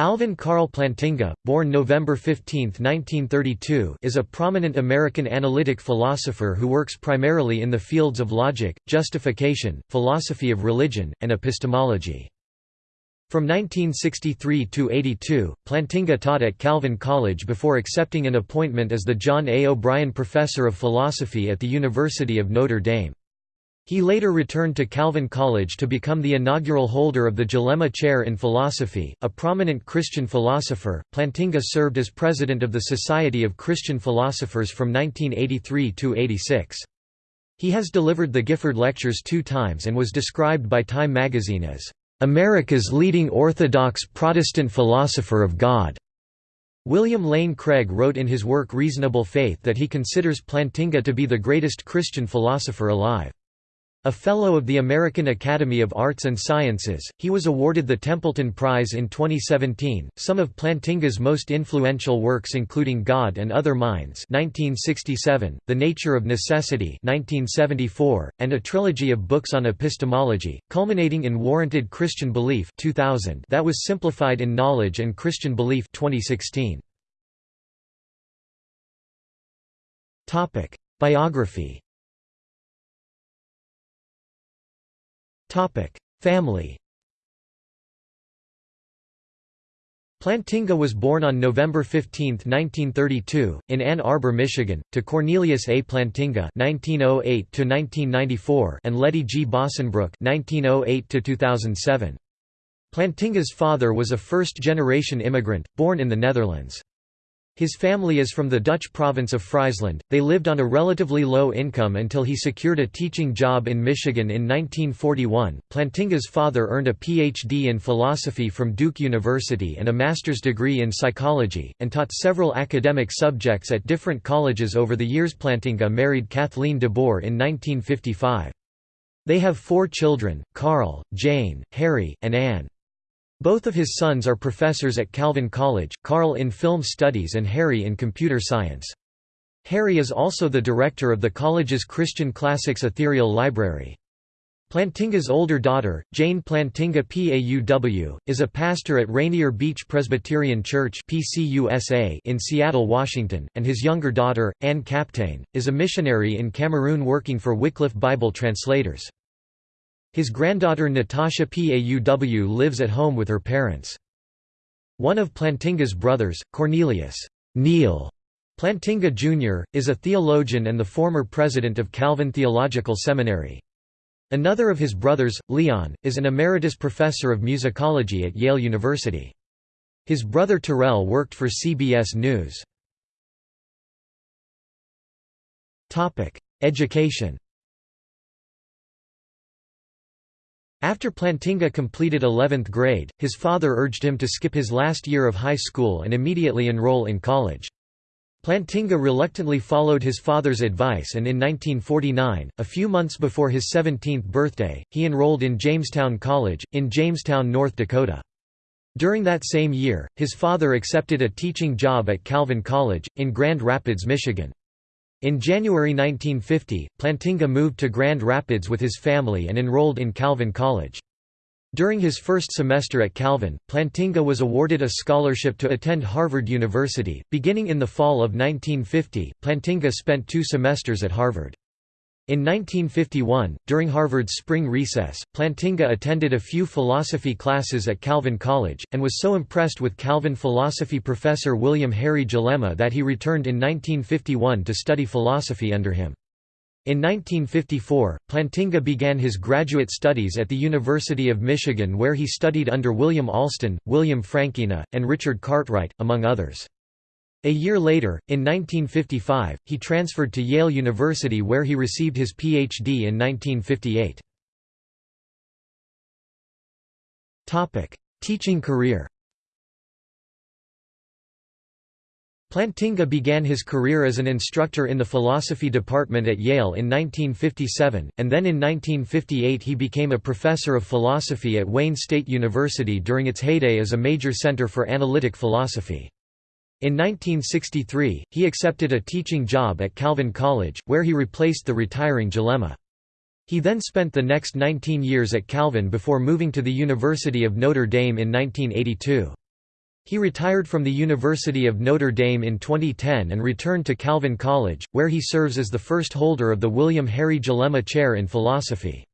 Alvin Karl Plantinga, born November 15, 1932 is a prominent American analytic philosopher who works primarily in the fields of logic, justification, philosophy of religion, and epistemology. From 1963 to 82, Plantinga taught at Calvin College before accepting an appointment as the John A. O'Brien Professor of Philosophy at the University of Notre Dame. He later returned to Calvin College to become the inaugural holder of the Jellema Chair in Philosophy, a prominent Christian philosopher. Plantinga served as president of the Society of Christian Philosophers from 1983 to 86. He has delivered the Gifford Lectures two times and was described by Time magazine as America's leading orthodox Protestant philosopher of God. William Lane Craig wrote in his work Reasonable Faith that he considers Plantinga to be the greatest Christian philosopher alive. A Fellow of the American Academy of Arts and Sciences, he was awarded the Templeton Prize in 2017. Some of Plantinga's most influential works including God and Other Minds (1967), The Nature of Necessity (1974), and a trilogy of books on epistemology, culminating in Warranted Christian Belief (2000) that was simplified in Knowledge and Christian Belief (2016). Topic: Biography. Family Plantinga was born on November 15, 1932, in Ann Arbor, Michigan, to Cornelius A. Plantinga (1908–1994) and Letty G. Bossenbroek (1908–2007). Plantinga's father was a first-generation immigrant, born in the Netherlands. His family is from the Dutch province of Friesland. They lived on a relatively low income until he secured a teaching job in Michigan in 1941. Plantinga's father earned a PhD in philosophy from Duke University and a master's degree in psychology, and taught several academic subjects at different colleges over the years. Plantinga married Kathleen de Boer in 1955. They have four children Carl, Jane, Harry, and Anne. Both of his sons are professors at Calvin College, Carl in film studies and Harry in computer science. Harry is also the director of the college's Christian Classics Ethereal Library. Plantinga's older daughter, Jane Plantinga PAUW, is a pastor at Rainier Beach Presbyterian Church in Seattle, Washington, and his younger daughter, Anne Kapteyn, is a missionary in Cameroon working for Wycliffe Bible Translators. His granddaughter Natasha Pauw lives at home with her parents. One of Plantinga's brothers, Cornelius Neil Plantinga Jr., is a theologian and the former president of Calvin Theological Seminary. Another of his brothers, Leon, is an emeritus professor of musicology at Yale University. His brother Terrell worked for CBS News. Education After Plantinga completed 11th grade, his father urged him to skip his last year of high school and immediately enroll in college. Plantinga reluctantly followed his father's advice and in 1949, a few months before his 17th birthday, he enrolled in Jamestown College, in Jamestown, North Dakota. During that same year, his father accepted a teaching job at Calvin College, in Grand Rapids, Michigan. In January 1950, Plantinga moved to Grand Rapids with his family and enrolled in Calvin College. During his first semester at Calvin, Plantinga was awarded a scholarship to attend Harvard University. Beginning in the fall of 1950, Plantinga spent two semesters at Harvard. In 1951, during Harvard's spring recess, Plantinga attended a few philosophy classes at Calvin College, and was so impressed with Calvin philosophy professor William Harry Jellema that he returned in 1951 to study philosophy under him. In 1954, Plantinga began his graduate studies at the University of Michigan where he studied under William Alston, William Frankena, and Richard Cartwright, among others. A year later, in 1955, he transferred to Yale University where he received his Ph.D. in 1958. Teaching career Plantinga began his career as an instructor in the philosophy department at Yale in 1957, and then in 1958 he became a professor of philosophy at Wayne State University during its heyday as a major center for analytic philosophy. In 1963, he accepted a teaching job at Calvin College, where he replaced the retiring Jellema. He then spent the next 19 years at Calvin before moving to the University of Notre Dame in 1982. He retired from the University of Notre Dame in 2010 and returned to Calvin College, where he serves as the first holder of the William Harry Jellema Chair in Philosophy.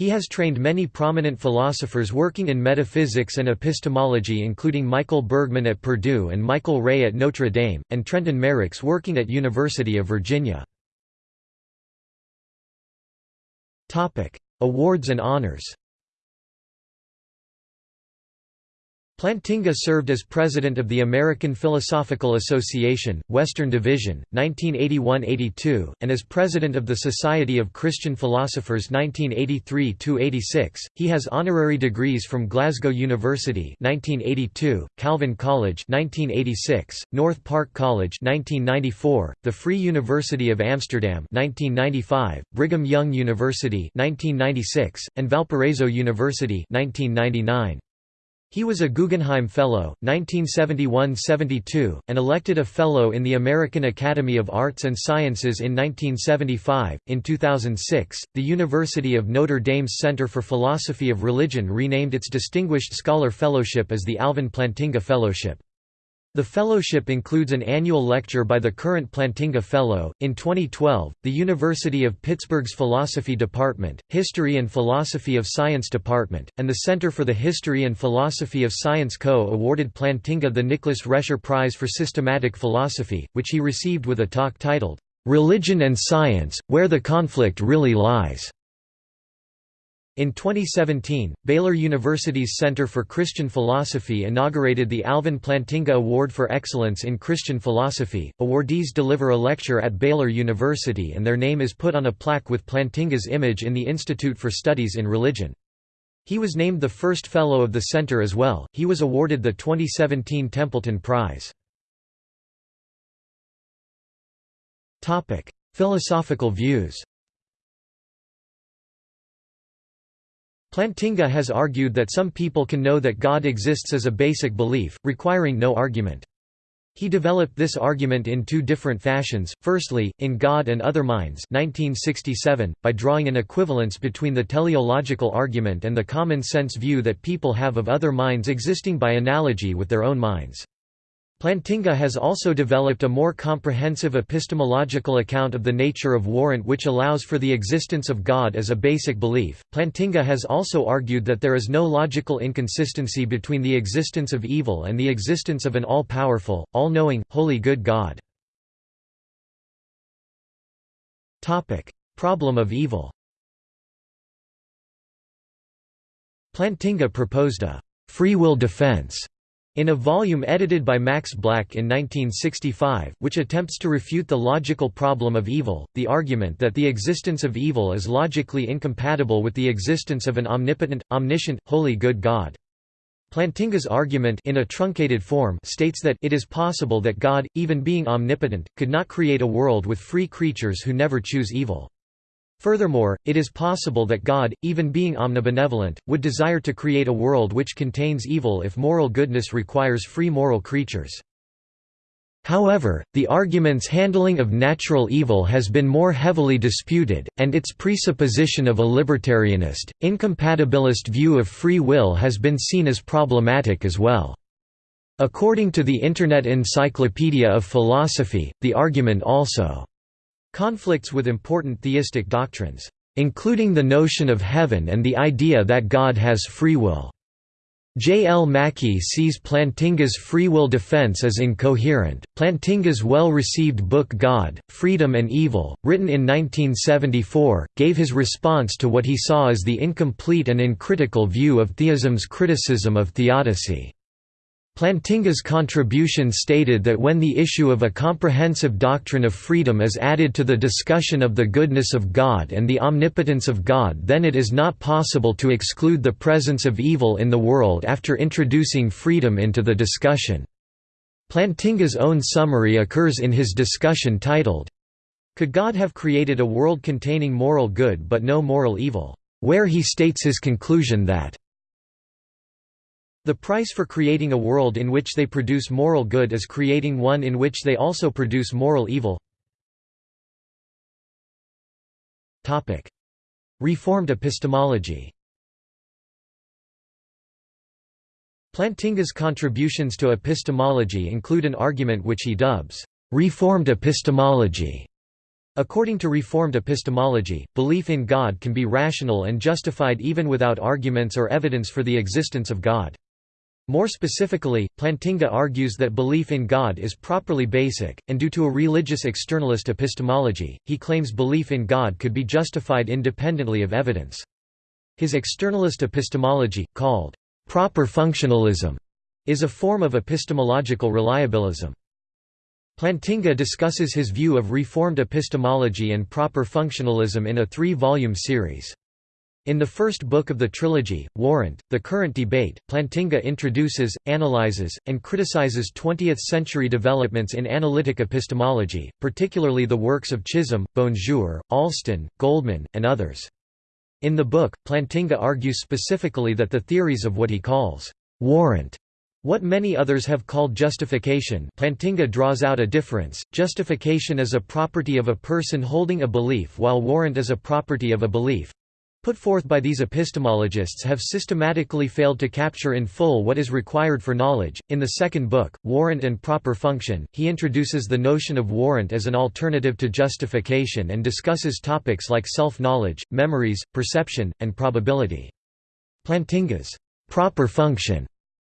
He has trained many prominent philosophers working in metaphysics and epistemology including Michael Bergmann at Purdue and Michael Rea at Notre Dame, and Trenton Merricks working at University of Virginia. Awards and honors Plantinga served as president of the American Philosophical Association, Western Division, 1981–82, and as president of the Society of Christian Philosophers 1983–86. He has honorary degrees from Glasgow University 1982, Calvin College 1986, North Park College 1994, the Free University of Amsterdam 1995, Brigham Young University 1996, and Valparaiso University 1999. He was a Guggenheim Fellow, 1971–72, and elected a Fellow in the American Academy of Arts and Sciences in 1975. In 2006, the University of Notre Dame's Center for Philosophy of Religion renamed its Distinguished Scholar Fellowship as the Alvin Plantinga Fellowship. The fellowship includes an annual lecture by the current Plantinga Fellow. In 2012, the University of Pittsburgh's Philosophy Department, History and Philosophy of Science Department, and the Center for the History and Philosophy of Science Co. awarded Plantinga the Nicholas Rescher Prize for Systematic Philosophy, which he received with a talk titled, Religion and Science Where the Conflict Really Lies. In 2017, Baylor University's Center for Christian Philosophy inaugurated the Alvin Plantinga Award for Excellence in Christian Philosophy. Awardees deliver a lecture at Baylor University and their name is put on a plaque with Plantinga's image in the Institute for Studies in Religion. He was named the first Fellow of the Center as well. He was awarded the 2017 Templeton Prize. Topic: Philosophical views Plantinga has argued that some people can know that God exists as a basic belief, requiring no argument. He developed this argument in two different fashions, firstly, in God and Other Minds 1967, by drawing an equivalence between the teleological argument and the common-sense view that people have of other minds existing by analogy with their own minds. Plantinga has also developed a more comprehensive epistemological account of the nature of warrant which allows for the existence of God as a basic belief. Plantinga has also argued that there is no logical inconsistency between the existence of evil and the existence of an all-powerful, all-knowing, holy good God. Problem of evil. Plantinga proposed a free will defense in a volume edited by Max Black in 1965, which attempts to refute the logical problem of evil, the argument that the existence of evil is logically incompatible with the existence of an omnipotent, omniscient, holy good God. Plantinga's argument in a truncated form states that it is possible that God, even being omnipotent, could not create a world with free creatures who never choose evil. Furthermore, it is possible that God, even being omnibenevolent, would desire to create a world which contains evil if moral goodness requires free moral creatures. However, the argument's handling of natural evil has been more heavily disputed, and its presupposition of a libertarianist, incompatibilist view of free will has been seen as problematic as well. According to the Internet Encyclopedia of Philosophy, the argument also Conflicts with important theistic doctrines, including the notion of heaven and the idea that God has free will. J. L. Mackie sees Plantinga's free will defense as incoherent. Plantinga's well received book God, Freedom and Evil, written in 1974, gave his response to what he saw as the incomplete and uncritical view of theism's criticism of theodicy. Plantinga's contribution stated that when the issue of a comprehensive doctrine of freedom is added to the discussion of the goodness of God and the omnipotence of God then it is not possible to exclude the presence of evil in the world after introducing freedom into the discussion. Plantinga's own summary occurs in his discussion titled, Could God have created a world containing moral good but no moral evil? where he states his conclusion that the price for creating a world in which they produce moral good is creating one in which they also produce moral evil. Reformed epistemology Plantinga's contributions to epistemology include an argument which he dubs, "...reformed epistemology". According to Reformed epistemology, belief in God can be rational and justified even without arguments or evidence for the existence of God. More specifically, Plantinga argues that belief in God is properly basic, and due to a religious externalist epistemology, he claims belief in God could be justified independently of evidence. His externalist epistemology, called Proper functionalism is a form of epistemological reliabilism. Plantinga discusses his view of Reformed epistemology and proper functionalism in a three-volume series. In the first book of the trilogy, Warrant, The Current Debate, Plantinga introduces, analyzes, and criticizes 20th-century developments in analytic epistemology, particularly the works of Chisholm, Bonjour, Alston, Goldman, and others. In the book, Plantinga argues specifically that the theories of what he calls warrant what many others have called justification Plantinga draws out a difference, justification is a property of a person holding a belief while warrant is a property of a belief put forth by these epistemologists have systematically failed to capture in full what is required for knowledge. In the second book, Warrant and Proper Function, he introduces the notion of warrant as an alternative to justification and discusses topics like self knowledge, memories, perception, and probability. Plantinga's proper function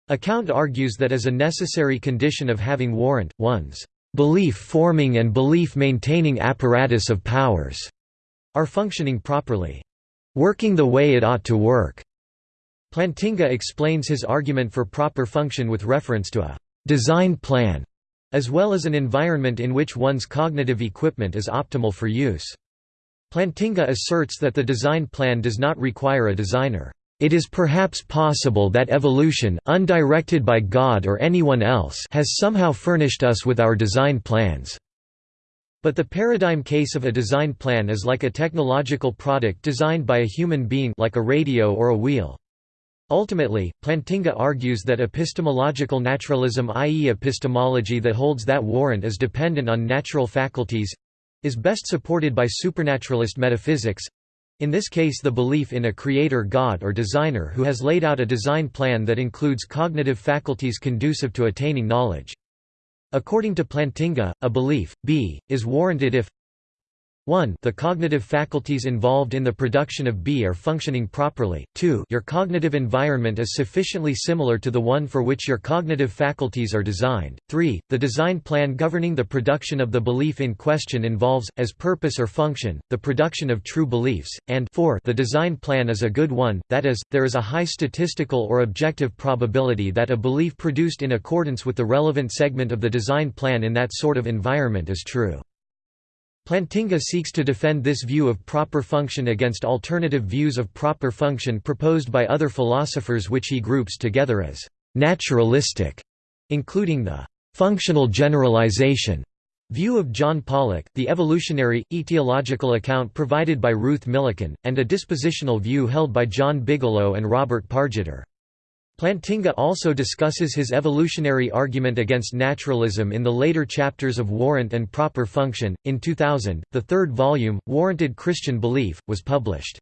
account argues that as a necessary condition of having warrant, one's belief forming and belief maintaining apparatus of powers are functioning properly working the way it ought to work. Plantinga explains his argument for proper function with reference to a design plan, as well as an environment in which one's cognitive equipment is optimal for use. Plantinga asserts that the design plan does not require a designer. It is perhaps possible that evolution, undirected by God or anyone else has somehow furnished us with our design plans. But the paradigm case of a design plan is like a technological product designed by a human being like a radio or a wheel. Ultimately, Plantinga argues that epistemological naturalism i.e. epistemology that holds that warrant is dependent on natural faculties—is best supported by supernaturalist metaphysics—in this case the belief in a creator god or designer who has laid out a design plan that includes cognitive faculties conducive to attaining knowledge. According to Plantinga, a belief, B, is warranted if 1 the cognitive faculties involved in the production of B are functioning properly, 2 your cognitive environment is sufficiently similar to the one for which your cognitive faculties are designed, 3 the design plan governing the production of the belief in question involves, as purpose or function, the production of true beliefs, and 4 the design plan is a good one, that is, there is a high statistical or objective probability that a belief produced in accordance with the relevant segment of the design plan in that sort of environment is true. Plantinga seeks to defend this view of proper function against alternative views of proper function proposed by other philosophers which he groups together as «naturalistic», including the «functional generalization» view of John Pollock, the evolutionary, etiological account provided by Ruth Millikan, and a dispositional view held by John Bigelow and Robert Pargetter. Plantinga also discusses his evolutionary argument against naturalism in the later chapters of Warrant and Proper Function. In 2000, the third volume, Warranted Christian Belief, was published.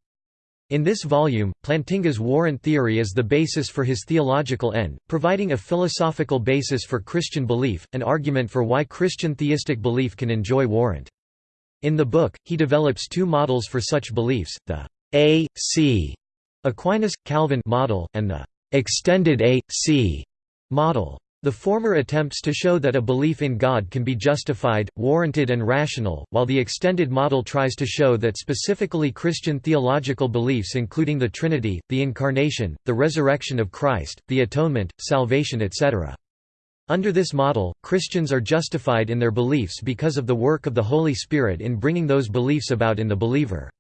In this volume, Plantinga's warrant theory is the basis for his theological end, providing a philosophical basis for Christian belief, an argument for why Christian theistic belief can enjoy warrant. In the book, he develops two models for such beliefs, the A.C. Aquinas-Calvin model, and the extended A.C. model. The former attempts to show that a belief in God can be justified, warranted and rational, while the extended model tries to show that specifically Christian theological beliefs including the Trinity, the Incarnation, the resurrection of Christ, the Atonement, salvation etc. Under this model, Christians are justified in their beliefs because of the work of the Holy Spirit in bringing those beliefs about in the believer.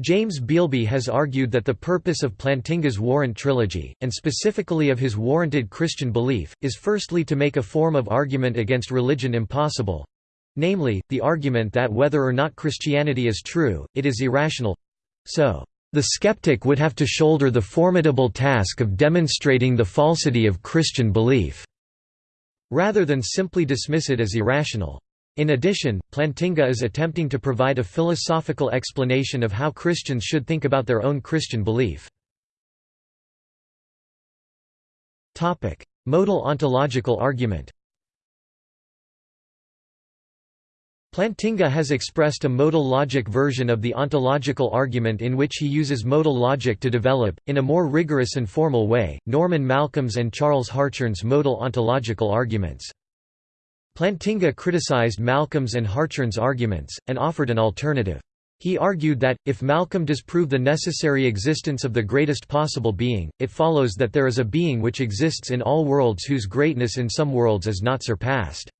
James Beilby has argued that the purpose of Plantinga's Warrant trilogy, and specifically of his warranted Christian belief, is firstly to make a form of argument against religion impossible—namely, the argument that whether or not Christianity is true, it is irrational—so, "...the skeptic would have to shoulder the formidable task of demonstrating the falsity of Christian belief," rather than simply dismiss it as irrational. In addition, Plantinga is attempting to provide a philosophical explanation of how Christians should think about their own Christian belief. Modal ontological argument Plantinga has expressed a modal logic version of the ontological argument in which he uses modal logic to develop, in a more rigorous and formal way, Norman Malcolm's and Charles Hartshorne's modal ontological arguments. Plantinga criticized Malcolm's and Hartshorne's arguments, and offered an alternative. He argued that, if Malcolm does prove the necessary existence of the greatest possible being, it follows that there is a being which exists in all worlds whose greatness in some worlds is not surpassed.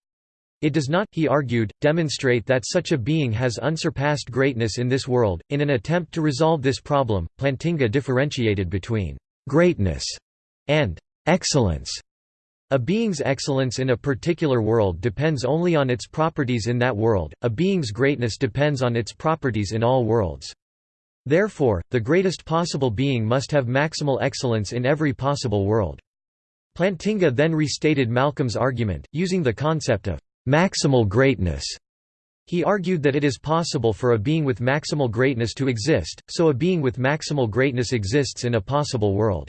It does not, he argued, demonstrate that such a being has unsurpassed greatness in this world. In an attempt to resolve this problem, Plantinga differentiated between greatness and excellence. A being's excellence in a particular world depends only on its properties in that world, a being's greatness depends on its properties in all worlds. Therefore, the greatest possible being must have maximal excellence in every possible world. Plantinga then restated Malcolm's argument, using the concept of maximal greatness. He argued that it is possible for a being with maximal greatness to exist, so a being with maximal greatness exists in a possible world.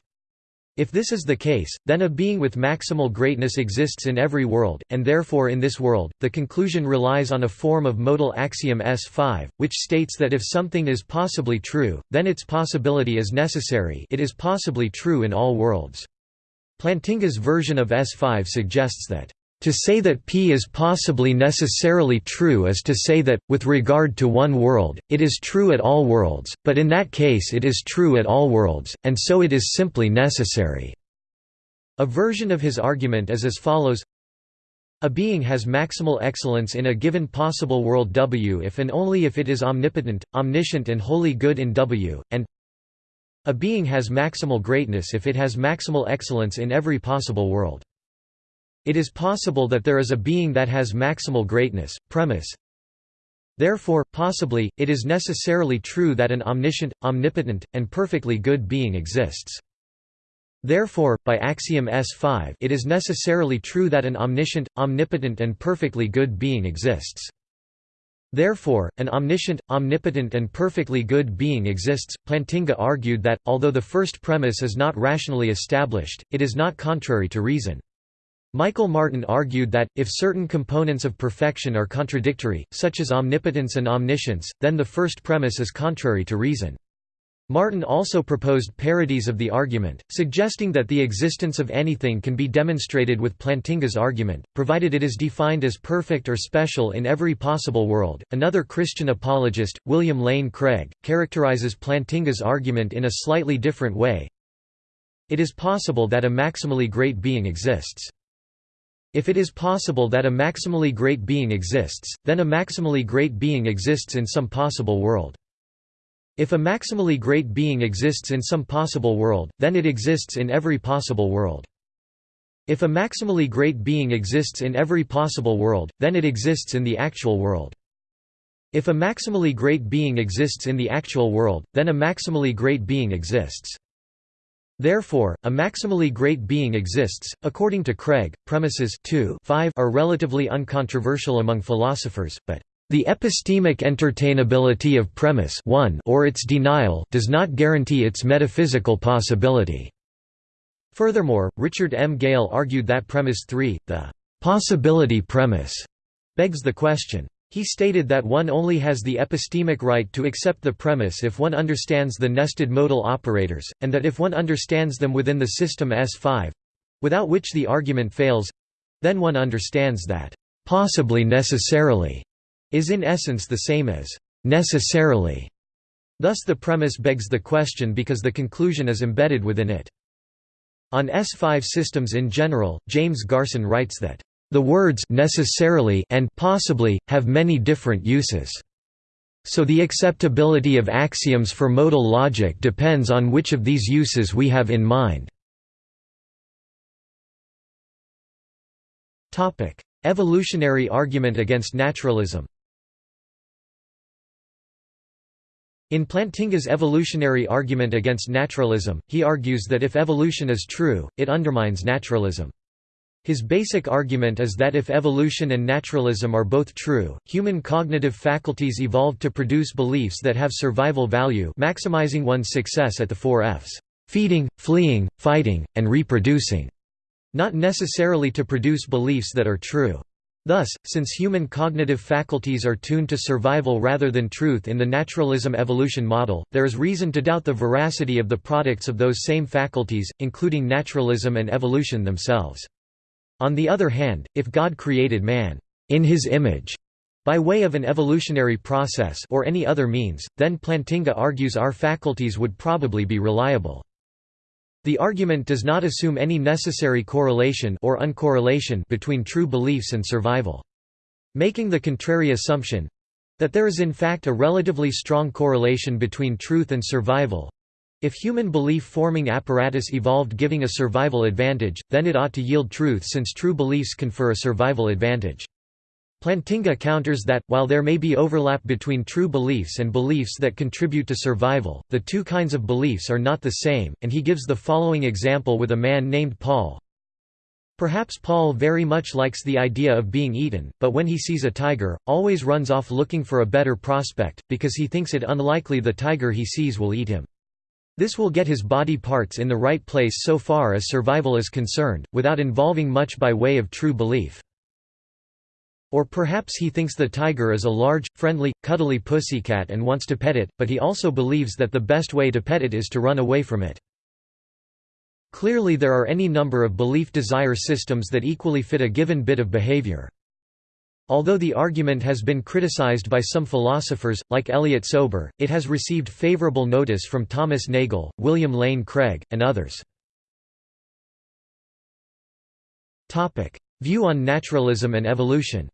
If this is the case, then a being with maximal greatness exists in every world, and therefore in this world. The conclusion relies on a form of modal axiom S5, which states that if something is possibly true, then its possibility is necessary it is possibly true in all worlds. Plantinga's version of S5 suggests that to say that P is possibly necessarily true is to say that, with regard to one world, it is true at all worlds, but in that case it is true at all worlds, and so it is simply necessary." A version of his argument is as follows a being has maximal excellence in a given possible world W if and only if it is omnipotent, omniscient and wholly good in W, and a being has maximal greatness if it has maximal excellence in every possible world. It is possible that there is a being that has maximal greatness. Premise Therefore, possibly, it is necessarily true that an omniscient, omnipotent, and perfectly good being exists. Therefore, by axiom S5 it is necessarily true that an omniscient, omnipotent and perfectly good being exists. Therefore, an omniscient, omnipotent and perfectly good being exists. Plantinga argued that, although the first premise is not rationally established, it is not contrary to reason. Michael Martin argued that, if certain components of perfection are contradictory, such as omnipotence and omniscience, then the first premise is contrary to reason. Martin also proposed parodies of the argument, suggesting that the existence of anything can be demonstrated with Plantinga's argument, provided it is defined as perfect or special in every possible world. Another Christian apologist, William Lane Craig, characterizes Plantinga's argument in a slightly different way. It is possible that a maximally great being exists. If it is possible that a maximally great being exists, then a maximally great being exists in some possible world. If a maximally great being exists in some possible world, then it exists in every possible world. If a maximally great being exists in every possible world, then it exists in the actual world. If a maximally great being exists in the actual world, then a maximally great being exists. Therefore, a maximally great being exists. According to Craig, premises 2 5 are relatively uncontroversial among philosophers, but the epistemic entertainability of premise 1 or its denial does not guarantee its metaphysical possibility. Furthermore, Richard M. Gale argued that premise 3, the possibility premise, begs the question, he stated that one only has the epistemic right to accept the premise if one understands the nested modal operators, and that if one understands them within the system S5—without which the argument fails—then one understands that «possibly necessarily» is in essence the same as «necessarily». Thus the premise begs the question because the conclusion is embedded within it. On S5 systems in general, James Garson writes that the words necessarily and possibly have many different uses. So the acceptability of axioms for modal logic depends on which of these uses we have in mind. Topic: Evolutionary argument against naturalism. In Plantinga's evolutionary argument against naturalism, he argues that if evolution is true, it undermines naturalism. His basic argument is that if evolution and naturalism are both true, human cognitive faculties evolved to produce beliefs that have survival value maximizing one's success at the four Fs feeding, fleeing, fighting, and reproducing. not necessarily to produce beliefs that are true. Thus, since human cognitive faculties are tuned to survival rather than truth in the naturalism evolution model, there is reason to doubt the veracity of the products of those same faculties, including naturalism and evolution themselves. On the other hand, if God created man in his image by way of an evolutionary process or any other means, then Plantinga argues our faculties would probably be reliable. The argument does not assume any necessary correlation or uncorrelation between true beliefs and survival. Making the contrary assumption—that there is in fact a relatively strong correlation between truth and survival—if human belief-forming apparatus evolved giving a survival advantage, then it ought to yield truth since true beliefs confer a survival advantage. Plantinga counters that, while there may be overlap between true beliefs and beliefs that contribute to survival, the two kinds of beliefs are not the same, and he gives the following example with a man named Paul. Perhaps Paul very much likes the idea of being eaten, but when he sees a tiger, always runs off looking for a better prospect, because he thinks it unlikely the tiger he sees will eat him. This will get his body parts in the right place so far as survival is concerned, without involving much by way of true belief. Or perhaps he thinks the tiger is a large, friendly, cuddly pussycat and wants to pet it, but he also believes that the best way to pet it is to run away from it. Clearly there are any number of belief-desire systems that equally fit a given bit of behavior. Although the argument has been criticized by some philosophers, like Elliott Sober, it has received favorable notice from Thomas Nagel, William Lane Craig, and others. View on naturalism and evolution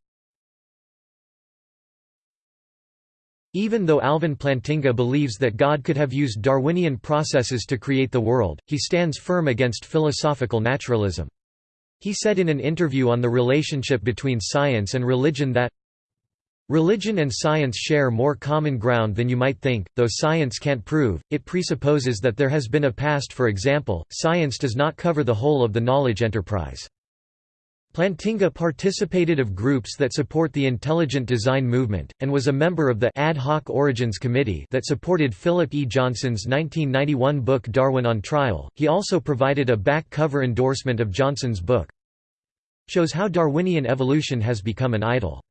Even though Alvin Plantinga believes that God could have used Darwinian processes to create the world, he stands firm against philosophical naturalism. He said in an interview on the relationship between science and religion that, Religion and science share more common ground than you might think, though science can't prove, it presupposes that there has been a past for example, science does not cover the whole of the knowledge enterprise. Plantinga participated of groups that support the intelligent design movement, and was a member of the Ad hoc Origins Committee that supported Philip E. Johnson's 1991 book Darwin on Trial. He also provided a back cover endorsement of Johnson's book. Shows how Darwinian evolution has become an idol.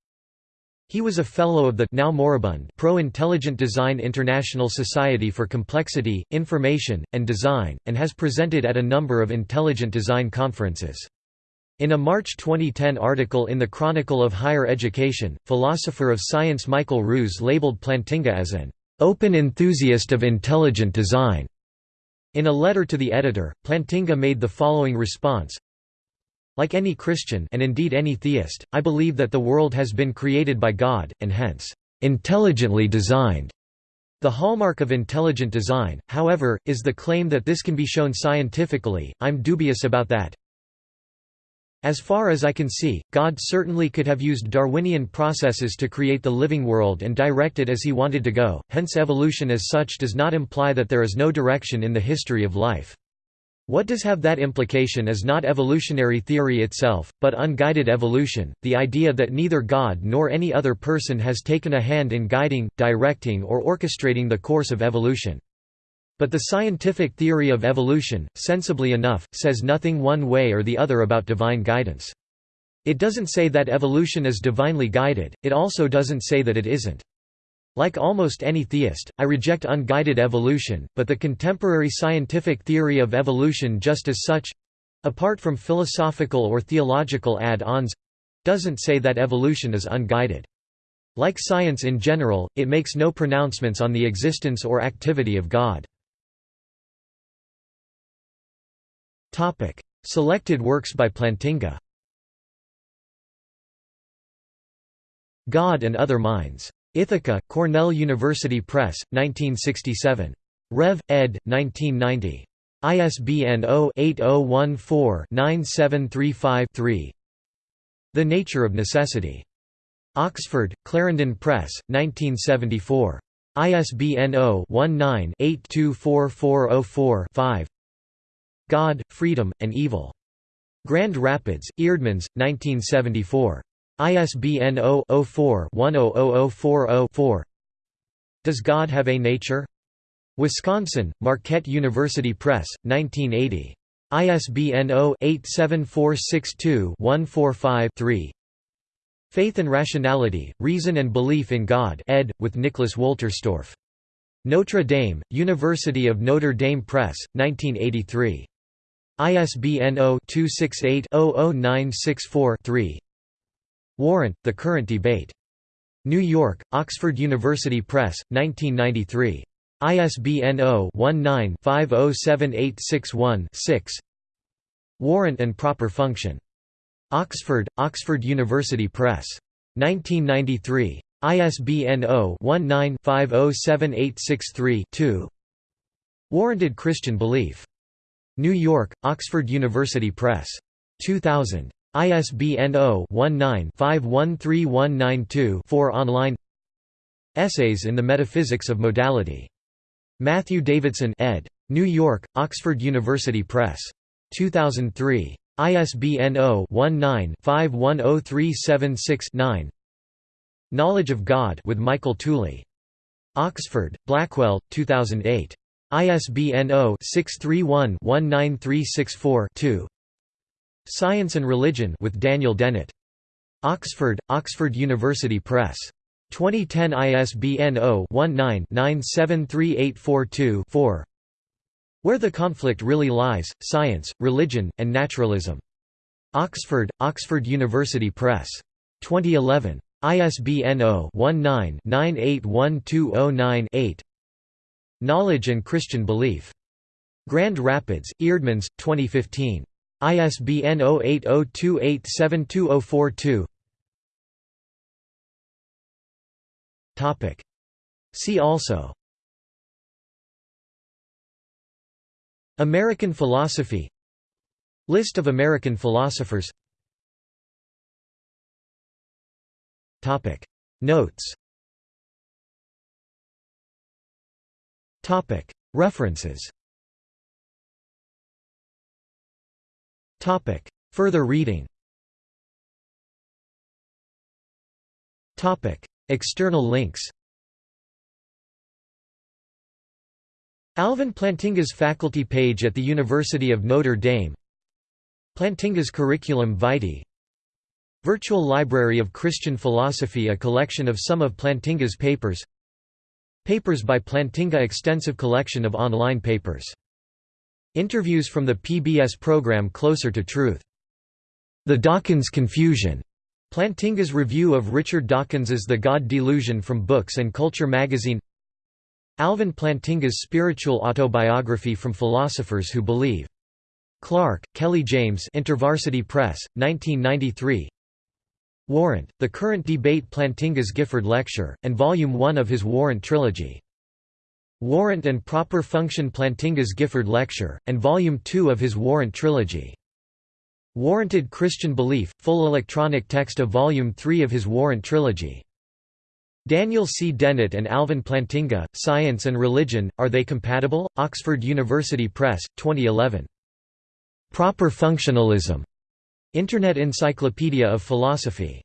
He was a fellow of the now moribund Pro-Intelligent Design International Society for Complexity, Information, and Design, and has presented at a number of intelligent design conferences. In a March 2010 article in the Chronicle of Higher Education, philosopher of science Michael Ruse labeled Plantinga as an open enthusiast of intelligent design. In a letter to the editor, Plantinga made the following response Like any Christian and indeed any theist, I believe that the world has been created by God, and hence, intelligently designed. The hallmark of intelligent design, however, is the claim that this can be shown scientifically, I'm dubious about that. As far as I can see, God certainly could have used Darwinian processes to create the living world and direct it as he wanted to go, hence evolution as such does not imply that there is no direction in the history of life. What does have that implication is not evolutionary theory itself, but unguided evolution, the idea that neither God nor any other person has taken a hand in guiding, directing or orchestrating the course of evolution. But the scientific theory of evolution, sensibly enough, says nothing one way or the other about divine guidance. It doesn't say that evolution is divinely guided, it also doesn't say that it isn't. Like almost any theist, I reject unguided evolution, but the contemporary scientific theory of evolution just as such—apart from philosophical or theological add-ons—doesn't say that evolution is unguided. Like science in general, it makes no pronouncements on the existence or activity of God. Topic: Selected works by Plantinga. God and Other Minds. Ithaca, Cornell University Press, 1967. Rev. ed. 1990. ISBN 0-8014-9735-3 The Nature of Necessity. Oxford, Clarendon Press, 1974. ISBN 0-19-824404-5 God, Freedom, and Evil. Grand Rapids, Eerdmans, 1974. ISBN 0-04-100040-4 Does God Have a Nature? Wisconsin, Marquette University Press, 1980. ISBN 0-87462-145-3 Faith and Rationality, Reason and Belief in God ed. with Nicholas Wolterstorff. Notre Dame, University of Notre Dame Press, 1983. ISBN 0-268-00964-3 Warrant, The Current Debate. New York, Oxford University Press, 1993. ISBN 0-19-507861-6 Warrant and Proper Function. Oxford, Oxford University Press. 1993. ISBN 0-19-507863-2 Warranted Christian Belief. New York, Oxford University Press. 2000. ISBN 0-19-513192-4 online Essays in the Metaphysics of Modality. Matthew Davidson ed. New York, Oxford University Press. 2003. ISBN 0-19-510376-9 Knowledge of God with Michael Tooley. Oxford, Blackwell, 2008. ISBN 0-631-19364-2 Science and Religion with Daniel Dennett. Oxford, Oxford University Press. 2010 ISBN 0-19-973842-4 Where the Conflict Really Lies, Science, Religion, and Naturalism. Oxford, Oxford University Press. 2011. ISBN 0-19-981209-8 Knowledge and Christian Belief. Grand Rapids, Eerdmans, 2015. ISBN 0802872042 See also American philosophy List of American philosophers Topic. Notes References. Further reading. External links. Alvin Plantinga's faculty page at the University of Notre Dame. Plantinga's Curriculum Vitae. Virtual Library of Christian Philosophy a collection of some of Plantinga's papers Papers by Plantinga extensive collection of online papers. Interviews from the PBS program Closer to Truth. The Dawkins Confusion. Plantinga's review of Richard Dawkins's The God Delusion from Books and Culture magazine Alvin Plantinga's spiritual autobiography from philosophers who believe. Clark, Kelly James InterVarsity Press, 1993 Warrant, The Current Debate Plantinga's Gifford Lecture, and Volume 1 of his Warrant Trilogy. Warrant and Proper Function Plantinga's Gifford Lecture, and Volume 2 of his Warrant Trilogy. Warranted Christian Belief, full electronic text of Volume 3 of his Warrant Trilogy. Daniel C. Dennett and Alvin Plantinga, Science and Religion, Are They Compatible? Oxford University Press, 2011. Proper Functionalism. Internet Encyclopedia of Philosophy.